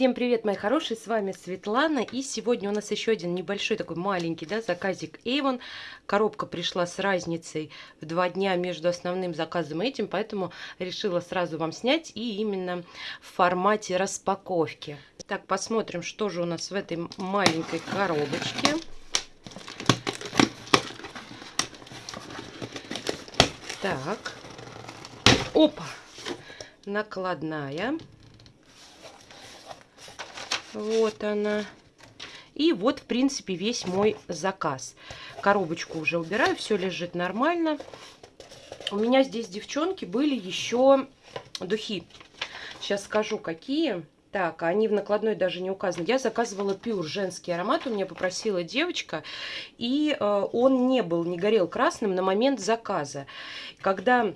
Всем привет, мои хорошие, с вами Светлана, и сегодня у нас еще один небольшой такой маленький, да, заказик Avon. Коробка пришла с разницей в два дня между основным заказом и этим, поэтому решила сразу вам снять и именно в формате распаковки. Так, посмотрим, что же у нас в этой маленькой коробочке. Так, опа, накладная. Вот она. И вот, в принципе, весь мой заказ. Коробочку уже убираю, все лежит нормально. У меня здесь, девчонки, были еще духи. Сейчас скажу, какие. Так, они в накладной даже не указаны. Я заказывала пюр женский аромат, у меня попросила девочка, и э, он не был, не горел красным на момент заказа. Когда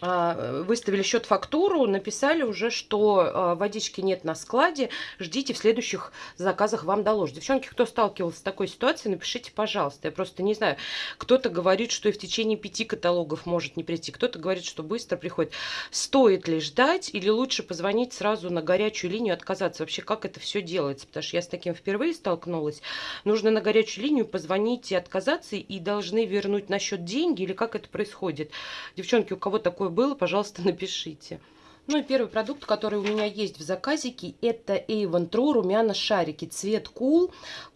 а, выставили счет-фактуру, написали уже, что а, водички нет на складе, ждите в следующих заказах вам доложат. Девчонки, кто сталкивался с такой ситуацией, напишите, пожалуйста. Я просто не знаю, кто-то говорит, что и в течение пяти каталогов может не прийти, кто-то говорит, что быстро приходит. Стоит ли ждать или лучше позвонить сразу на горячую линию, отказаться? Вообще, как это все делается? Потому что я с таким впервые столкнулась. Нужно на горячую линию позвонить и отказаться, и должны вернуть на счет деньги, или как это происходит? Девчонки, у кого такое было, пожалуйста, напишите. Ну и первый продукт, который у меня есть в заказике, это Avon True румяна шарики. Цвет Cool,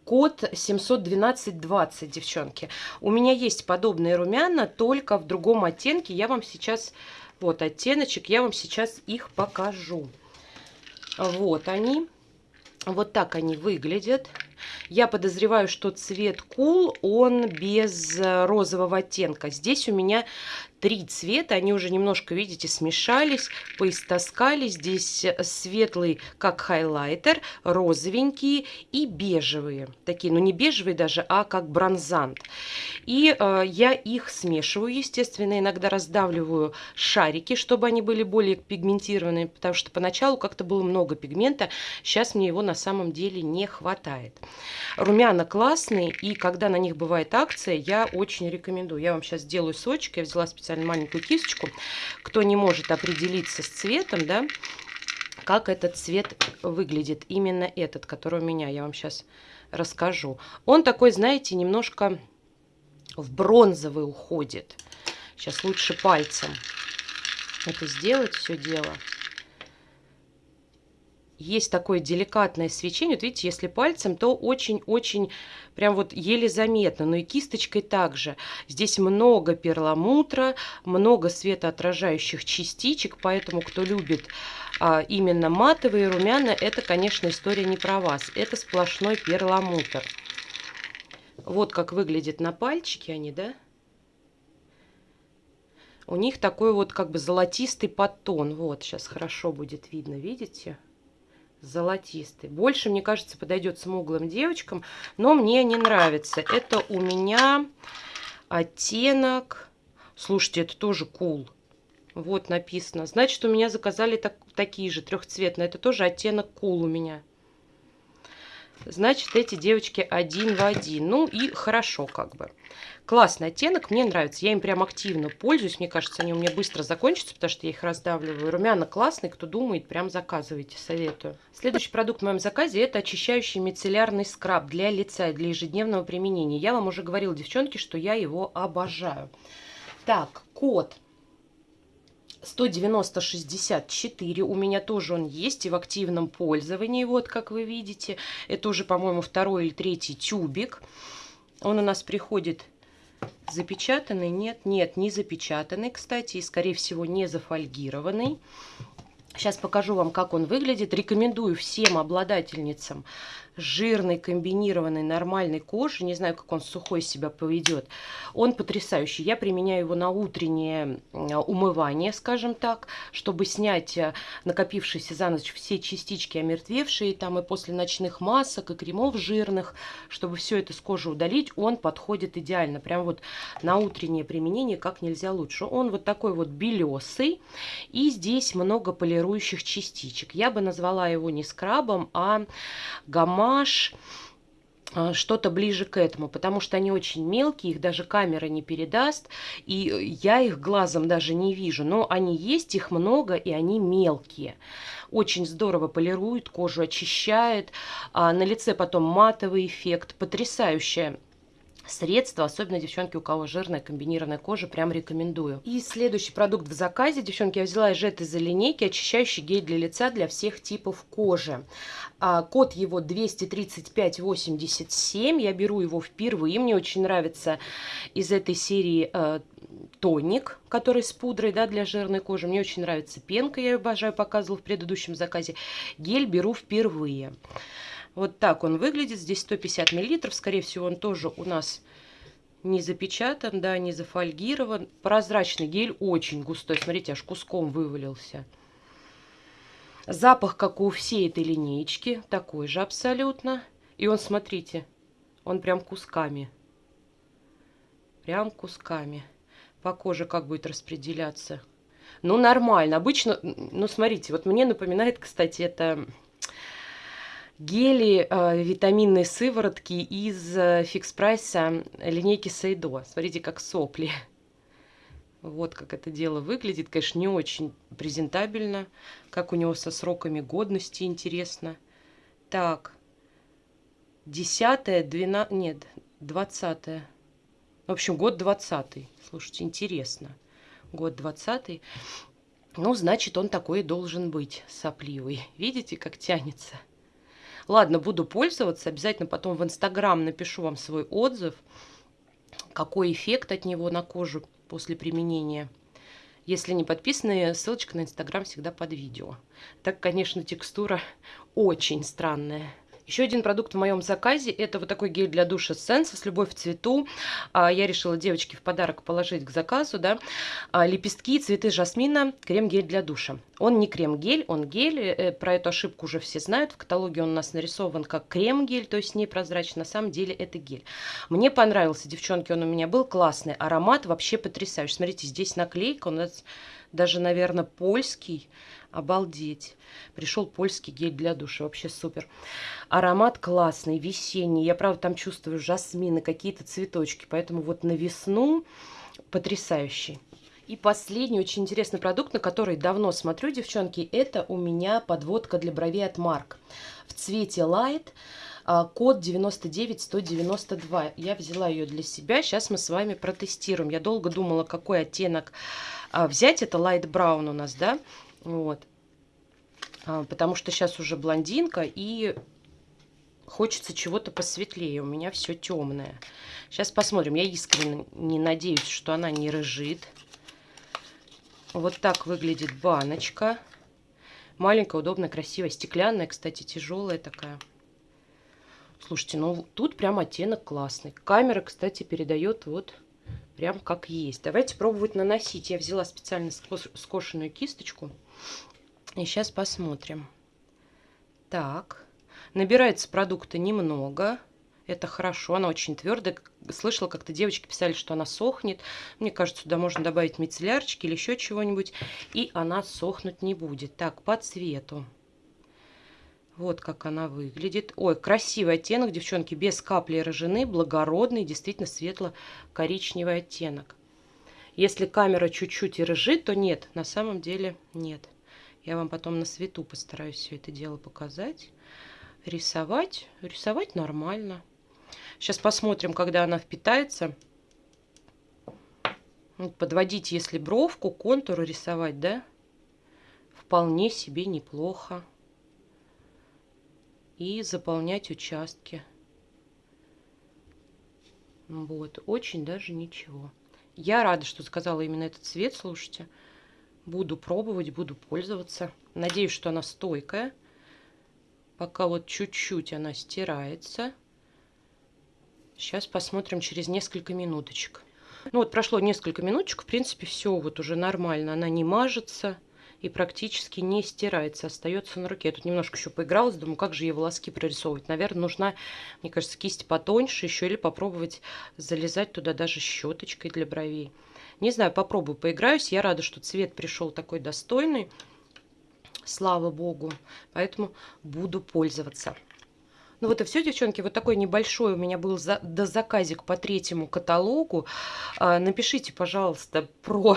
код 71220, девчонки. У меня есть подобные румяна, только в другом оттенке. Я вам сейчас, вот оттеночек, я вам сейчас их покажу. Вот они. Вот так они выглядят. Я подозреваю, что цвет Cool, он без розового оттенка. Здесь у меня три цвета, они уже немножко, видите, смешались, поистоскали. Здесь светлый, как хайлайтер, розовенькие и бежевые. Такие, ну не бежевые даже, а как бронзант. И э, я их смешиваю, естественно, иногда раздавливаю шарики, чтобы они были более пигментированные, потому что поначалу как-то было много пигмента, сейчас мне его на самом деле не хватает. Румяна классные, и когда на них бывает акция, я очень рекомендую. Я вам сейчас сделаю сочек, я взяла специально специально маленькую кисточку. Кто не может определиться с цветом, да, как этот цвет выглядит. Именно этот, который у меня, я вам сейчас расскажу. Он такой, знаете, немножко в бронзовый уходит. Сейчас лучше пальцем это сделать, все дело есть такое деликатное свечение. Вот видите, если пальцем, то очень-очень прям вот еле заметно. Но и кисточкой также. Здесь много перламутра, много светоотражающих частичек. Поэтому, кто любит а, именно матовые румяна, это, конечно, история не про вас. Это сплошной перламутр. Вот как выглядит на пальчике они, да? У них такой вот как бы золотистый подтон. Вот, сейчас хорошо будет видно, видите? Золотистый. Больше, мне кажется, подойдет смуглым девочкам, но мне не нравится. Это у меня оттенок... Слушайте, это тоже cool. Вот написано. Значит, у меня заказали так, такие же трехцветные. Это тоже оттенок cool у меня. Значит, эти девочки один в один. Ну и хорошо как бы. Классный оттенок, мне нравится. Я им прям активно пользуюсь. Мне кажется, они у меня быстро закончатся, потому что я их раздавливаю. Румяна классный, кто думает, прям заказывайте, советую. Следующий продукт в моем заказе это очищающий мицеллярный скраб для лица для ежедневного применения. Я вам уже говорила, девчонки, что я его обожаю. Так, код 190-64. У меня тоже он есть и в активном пользовании. Вот, как вы видите. Это уже, по-моему, второй или третий тюбик. Он у нас приходит Запечатанный? Нет, нет, не запечатанный, кстати, и, скорее всего, не зафольгированный. Сейчас покажу вам, как он выглядит. Рекомендую всем обладательницам жирной, комбинированной, нормальной кожи. Не знаю, как он сухой себя поведет. Он потрясающий. Я применяю его на утреннее умывание, скажем так, чтобы снять э, накопившиеся за ночь все частички омертвевшие, там и после ночных масок, и кремов жирных, чтобы все это с кожи удалить. Он подходит идеально. Прям вот на утреннее применение как нельзя лучше. Он вот такой вот белесый. И здесь много полирующих частичек. Я бы назвала его не скрабом, а гамма гамаш а, что-то ближе к этому, потому что они очень мелкие, их даже камера не передаст, и я их глазом даже не вижу, но они есть, их много, и они мелкие. Очень здорово полирует кожу, очищает, а на лице потом матовый эффект, потрясающая средства, особенно девчонки, у кого жирная комбинированная кожа, прям рекомендую. И следующий продукт в заказе, девчонки, я взяла из этой линейки очищающий гель для лица для всех типов кожи. А, код его 23587, я беру его впервые, мне очень нравится из этой серии э, тоник, который с пудрой да, для жирной кожи. Мне очень нравится пенка, я ее обожаю, показывала в предыдущем заказе. Гель беру впервые. Вот так он выглядит. Здесь 150 миллилитров. Скорее всего, он тоже у нас не запечатан, да, не зафольгирован. Прозрачный гель, очень густой. Смотрите, аж куском вывалился. Запах, как у всей этой линейки, такой же абсолютно. И он, смотрите, он прям кусками. Прям кусками. По коже как будет распределяться. Ну, нормально. Обычно, ну, смотрите, вот мне напоминает, кстати, это гели э, витаминные сыворотки из э, фикс прайса линейки Сейдо. Смотрите, как сопли. Вот как это дело выглядит. Конечно, не очень презентабельно. Как у него со сроками годности, интересно. Так. Десятое, двенадцатое, нет, двадцатое. В общем, год двадцатый. Слушайте, интересно. Год двадцатый. Ну, значит, он такой должен быть, сопливый. Видите, как тянется? Ладно, буду пользоваться. Обязательно потом в Инстаграм напишу вам свой отзыв. Какой эффект от него на кожу после применения. Если не подписаны, ссылочка на Инстаграм всегда под видео. Так, конечно, текстура очень странная. Еще один продукт в моем заказе, это вот такой гель для душа Sense с любовь в цвету. А, я решила девочке в подарок положить к заказу, да, а, лепестки, цветы жасмина, крем-гель для душа. Он не крем-гель, он гель, э, про эту ошибку уже все знают, в каталоге он у нас нарисован как крем-гель, то есть непрозрачный, на самом деле это гель. Мне понравился, девчонки, он у меня был классный, аромат вообще потрясающий. Смотрите, здесь наклейка, у нас даже, наверное, польский, Обалдеть. Пришел польский гель для душа. Вообще супер. Аромат классный, весенний. Я, правда, там чувствую жасмины, какие-то цветочки. Поэтому вот на весну потрясающий. И последний очень интересный продукт, на который давно смотрю, девчонки, это у меня подводка для бровей от Марк. В цвете Light, код 99192. Я взяла ее для себя, сейчас мы с вами протестируем. Я долго думала, какой оттенок а, взять. Это Light Brown у нас, да? Вот. А, потому что сейчас уже блондинка и хочется чего-то посветлее. У меня все темное. Сейчас посмотрим. Я искренне не надеюсь, что она не рыжит. Вот так выглядит баночка. Маленькая, удобная, красивая, стеклянная, кстати, тяжелая такая. Слушайте, ну тут прям оттенок классный. Камера, кстати, передает вот прям как есть. Давайте пробовать наносить. Я взяла специально скошенную кисточку. И сейчас посмотрим. Так, набирается продукта немного. Это хорошо, она очень твердая. Слышала, как-то девочки писали, что она сохнет. Мне кажется, сюда можно добавить мицеллярчики или еще чего-нибудь. И она сохнуть не будет. Так, по цвету. Вот как она выглядит. Ой, красивый оттенок, девчонки, без капли рожены, благородный, действительно светло-коричневый оттенок. Если камера чуть-чуть и рыжит, то нет, на самом деле нет. Я вам потом на свету постараюсь все это дело показать. Рисовать, рисовать нормально. Сейчас посмотрим, когда она впитается. Подводить, если бровку, контуры рисовать, да, вполне себе неплохо и заполнять участки. Вот, очень даже ничего. Я рада, что сказала именно этот цвет, слушайте. Буду пробовать, буду пользоваться. Надеюсь, что она стойкая. Пока вот чуть-чуть она стирается. Сейчас посмотрим через несколько минуточек. Ну вот прошло несколько минуточек, в принципе, все вот уже нормально. Она не мажется и практически не стирается, остается на руке. Я тут немножко еще поигралась, думаю, как же ей волоски прорисовывать. Наверное, нужна, мне кажется, кисть потоньше еще или попробовать залезать туда даже щеточкой для бровей. Не знаю, попробую, поиграюсь. Я рада, что цвет пришел такой достойный. Слава богу. Поэтому буду пользоваться. Ну вот и все, девчонки. Вот такой небольшой у меня был за, дозаказик по третьему каталогу. А, напишите, пожалуйста, про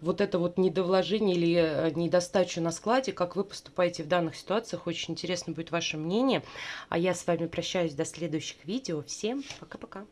вот это вот недовложение или э, недостачу на складе, как вы поступаете в данных ситуациях. Очень интересно будет ваше мнение. А я с вами прощаюсь до следующих видео. Всем пока-пока.